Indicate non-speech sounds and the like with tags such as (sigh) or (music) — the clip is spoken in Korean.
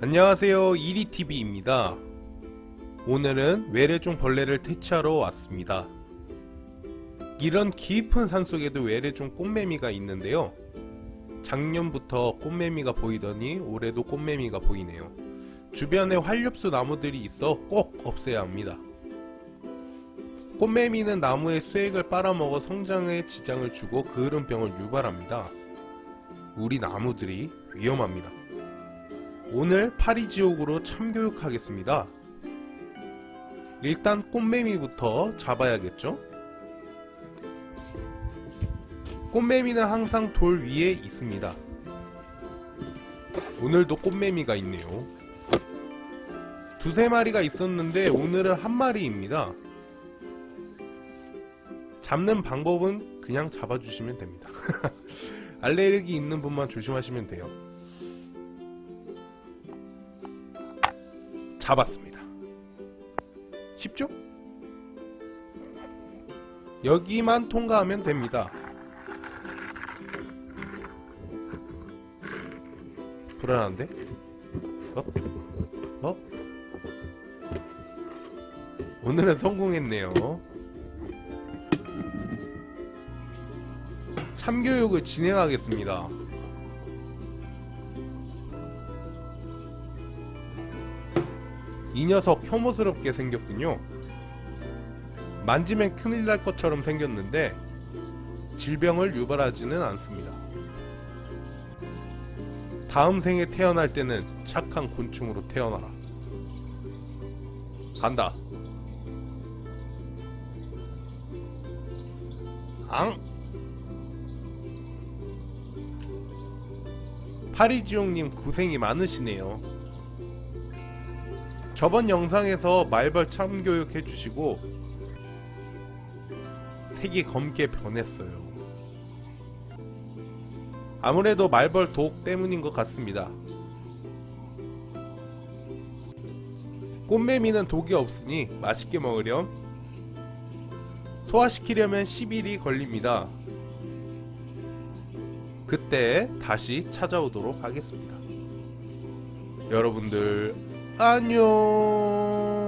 안녕하세요. 이리TV입니다. 오늘은 외래종 벌레를 퇴치하러 왔습니다. 이런 깊은 산속에도 외래종 꽃매미가 있는데요. 작년부터 꽃매미가 보이더니 올해도 꽃매미가 보이네요. 주변에 활엽수 나무들이 있어 꼭 없애야 합니다. 꽃매미는 나무의 수액을 빨아먹어 성장에 지장을 주고 그을은 병을 유발합니다. 우리 나무들이 위험합니다 오늘 파리지옥으로 참교육하겠습니다. 일단 꽃매미부터 잡아야겠죠? 꽃매미는 항상 돌 위에 있습니다. 오늘도 꽃매미가 있네요. 두세 마리가 있었는데 오늘은 한 마리입니다. 잡는 방법은 그냥 잡아주시면 됩니다. (laughs) 알레르기 있는 분만 조심하시면 돼요. 잡았습니다. 쉽죠? 여기만 통과하면 됩니다. 불안한데? 어? 어? 오늘은 성공했네요. 참교육을 진행하겠습니다. 이 녀석 혐오스럽게 생겼군요. 만지면 큰일 날 것처럼 생겼는데 질병을 유발하지는 않습니다. 다음 생에 태어날 때는 착한 곤충으로 태어나라. 간다. 앙! 파리지옥님 고생이 많으시네요. 저번 영상에서 말벌 참교육 해주시고 색이 검게 변했어요. 아무래도 말벌 독 때문인 것 같습니다. 꽃매미는 독이 없으니 맛있게 먹으렴. 소화시키려면 10일이 걸립니다. 그때 다시 찾아오도록 하겠습니다. 여러분들 안녕